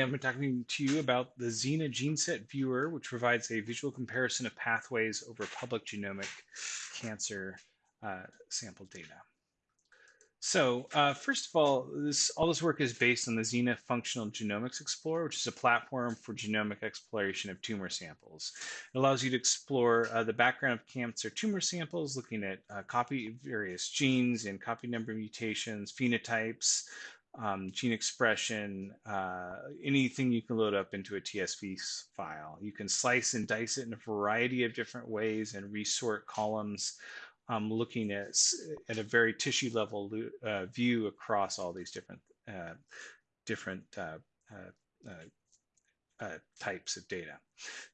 I'm talking to you about the Xena GeneSet Viewer, which provides a visual comparison of pathways over public genomic cancer uh, sample data. So uh, first of all, this all this work is based on the Xena Functional Genomics Explorer, which is a platform for genomic exploration of tumor samples. It allows you to explore uh, the background of cancer tumor samples, looking at uh, copy various genes and copy number mutations, phenotypes, um, gene expression, uh, anything you can load up into a TSV file. You can slice and dice it in a variety of different ways and resort columns, um, looking at, at a very tissue level uh, view across all these different, uh, different uh, uh, uh, types of data.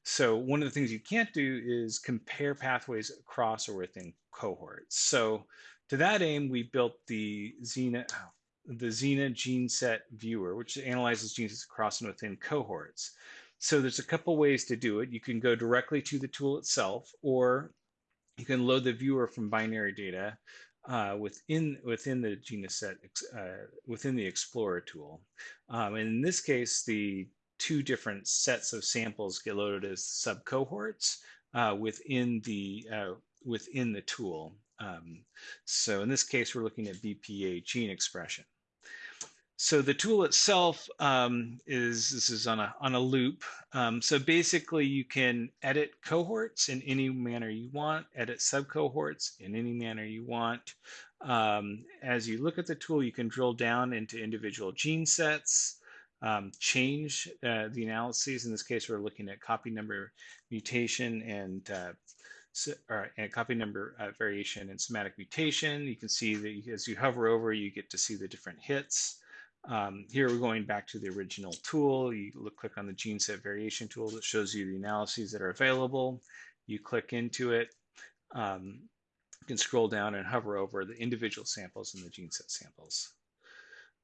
So one of the things you can't do is compare pathways across or within cohorts. So to that aim, we built the Xena, oh, the Xena gene set viewer, which analyzes genes across and within cohorts. So there's a couple ways to do it. You can go directly to the tool itself, or you can load the viewer from binary data uh, within within the GeneSet uh, within the Explorer tool. Um, and in this case, the two different sets of samples get loaded as subcohorts uh, within the uh, within the tool. Um, so in this case, we're looking at BPA gene expression. So the tool itself um, is, this is on a, on a loop. Um, so basically you can edit cohorts in any manner you want, edit subcohorts in any manner you want. Um, as you look at the tool, you can drill down into individual gene sets, um, change uh, the analyses. In this case, we're looking at copy number mutation and uh, so, or, and copy number uh, variation and somatic mutation. You can see that as you hover over, you get to see the different hits. Um, here we're going back to the original tool. You look, click on the gene set variation tool that shows you the analyses that are available. You click into it. Um, you can scroll down and hover over the individual samples and the gene set samples.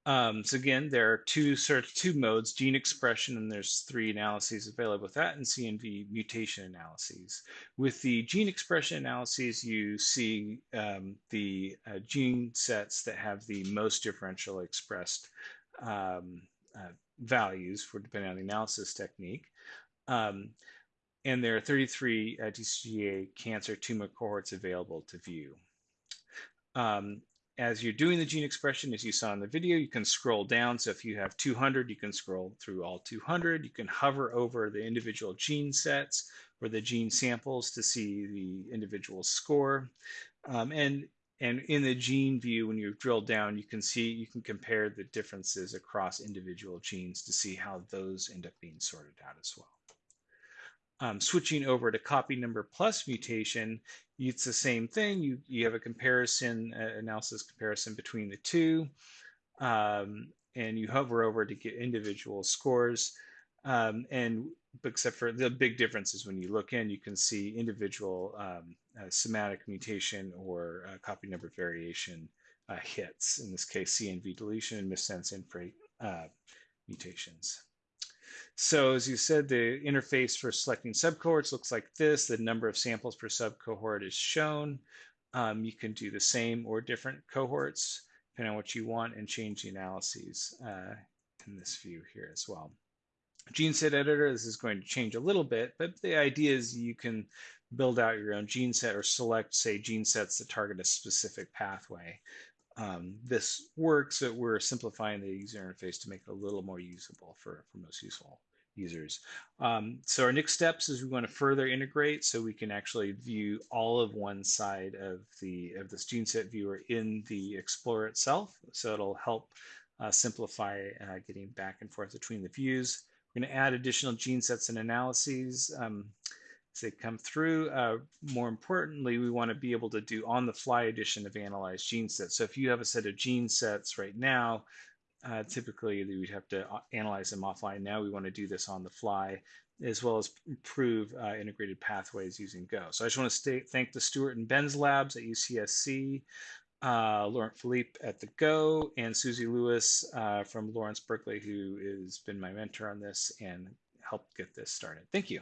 Um, so again, there are two of two modes, gene expression, and there's three analyses available with that, and CNV mutation analyses. With the gene expression analyses, you see um, the uh, gene sets that have the most differential expressed um, uh, values for depending on the analysis technique. Um, and there are 33 uh, TCGA cancer tumor cohorts available to view. Um, as you're doing the gene expression, as you saw in the video, you can scroll down. So if you have 200, you can scroll through all 200. You can hover over the individual gene sets or the gene samples to see the individual score. Um, and, and in the gene view, when you drill down, you can see, you can compare the differences across individual genes to see how those end up being sorted out as well. Um, switching over to copy number plus mutation, it's the same thing. You, you have a comparison, uh, analysis comparison between the two, um, and you hover over to get individual scores. Um, and except for the big difference is when you look in, you can see individual um, uh, somatic mutation or uh, copy number variation uh, hits, in this case, CNV deletion and missense inframe uh, mutations. So as you said, the interface for selecting subcohorts looks like this. The number of samples per subcohort is shown. Um, you can do the same or different cohorts, depending on what you want, and change the analyses uh, in this view here as well. Gene set editor, this is going to change a little bit, but the idea is you can build out your own gene set or select, say, gene sets that target a specific pathway um, this works, we're simplifying the user interface to make it a little more usable for, for most useful users. Um, so our next steps is we want to further integrate so we can actually view all of one side of the of this gene set viewer in the Explorer itself. So it'll help uh, simplify uh, getting back and forth between the views. We're going to add additional gene sets and analyses. Um, as they come through. Uh, more importantly, we want to be able to do on-the-fly addition of analyzed gene sets. So if you have a set of gene sets right now, uh, typically we'd have to uh, analyze them offline. Now we want to do this on the fly, as well as improve uh, integrated pathways using Go. So I just want to stay, thank the Stuart and Ben's labs at UCSC, uh, Laurent Philippe at the Go, and Suzi Lewis uh, from Lawrence Berkeley, who has been my mentor on this and helped get this started. Thank you.